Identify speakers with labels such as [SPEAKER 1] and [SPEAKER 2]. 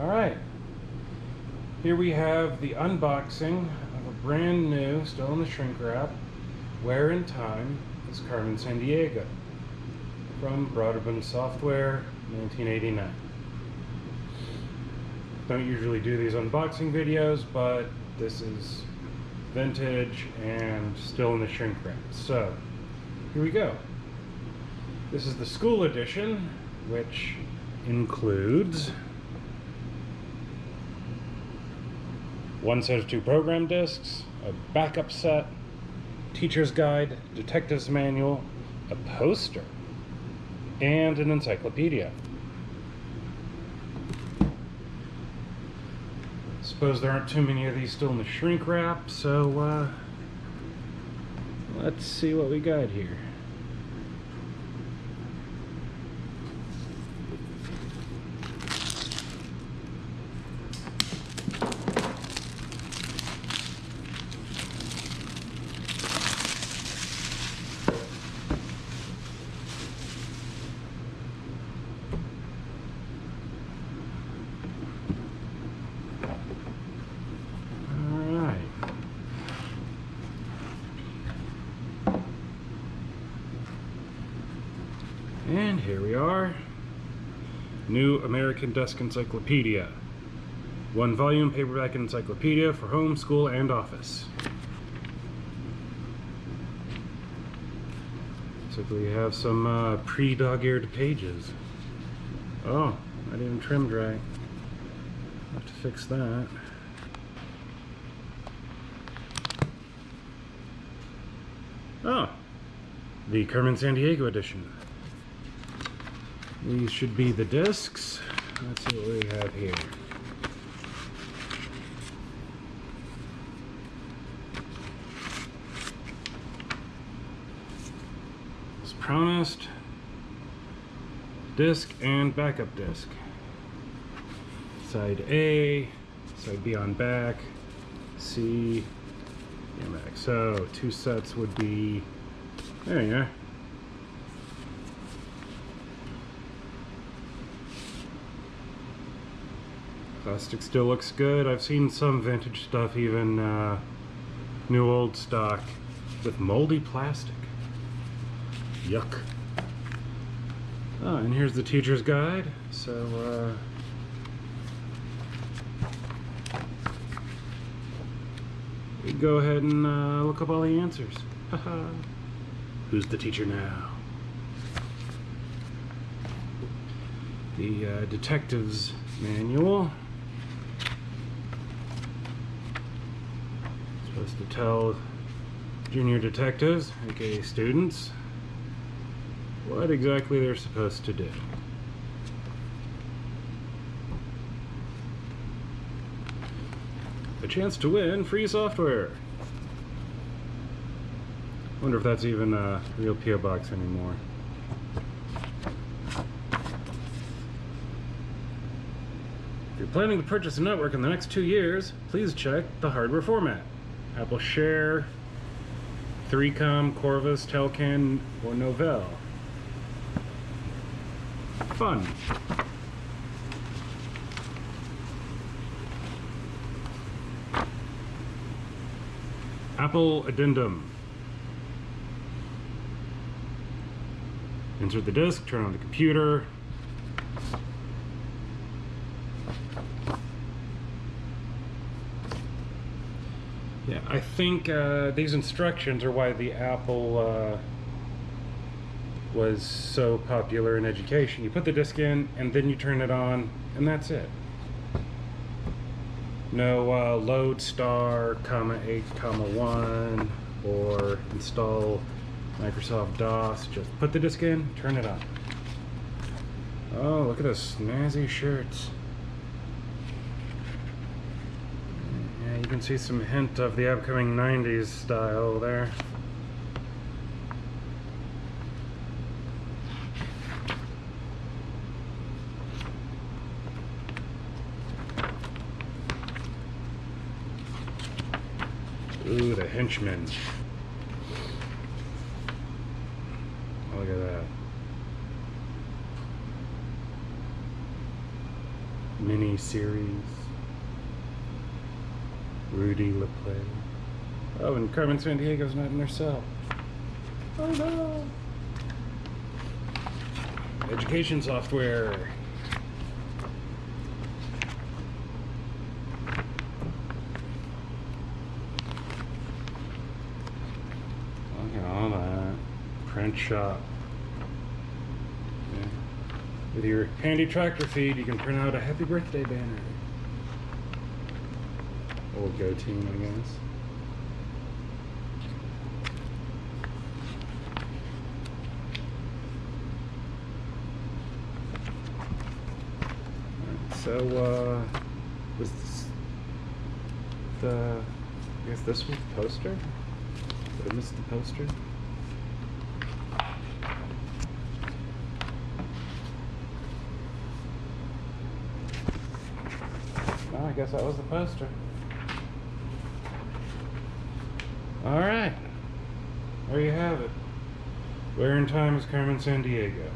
[SPEAKER 1] Alright. Here we have the unboxing of a brand new, still in the shrink wrap, Where in Time is Carmen Sandiego from Broderbund Software, 1989. Don't usually do these unboxing videos, but this is vintage and still in the shrink wrap. So, here we go. This is the school edition, which includes one set of two program discs, a backup set, teacher's guide, detective's manual, a poster, and an encyclopedia. Suppose there aren't too many of these still in the shrink wrap, so uh, let's see what we got here. Alright. And here we are. New American Desk Encyclopedia. One volume paperback encyclopedia for home, school, and office. So we have some uh, pre-dog-eared pages. Oh, not even trimmed right. Have to fix that. Oh, the Carmen Sandiego edition. These should be the discs. Let's see what we have here. As promised, disc and backup disc. Side A, side B on back, C, yeah, back. So two sets would be there you are. Plastic still looks good. I've seen some vintage stuff, even uh, new old stock, with moldy plastic. Yuck. Oh, and here's the teacher's guide. So, uh, go ahead and uh, look up all the answers. Who's the teacher now? The uh, detective's manual. Supposed to tell junior detectives, aka students, what exactly they're supposed to do. A chance to win free software. Wonder if that's even a real PO box anymore. If you're planning to purchase a network in the next two years, please check the hardware format. Apple Share, 3Com, Corvus, Telcan, or Novell. Fun. Apple Addendum. Insert the disk, turn on the computer. Yeah, I think uh, these instructions are why the Apple uh, was so popular in education. You put the disk in, and then you turn it on, and that's it. No uh, load star, comma 8, comma 1, or install Microsoft DOS. Just put the disk in, turn it on. Oh, look at those snazzy shirts. Yeah, you can see some hint of the upcoming 90s style there. Ooh, the henchman. Oh, look at that. mini series. Rudy LaPlay. Oh, and Carmen Sandiego's not in their cell. Oh no! Education software. Look at all that. Print shop. With your handy tractor feed, you can print out a happy birthday banner. Old go team, I guess. So, uh, was this the, I guess this was the poster? Did I miss the poster? No, I guess that was the poster. All right. There you have it. Where in time is Carmen Sandiego?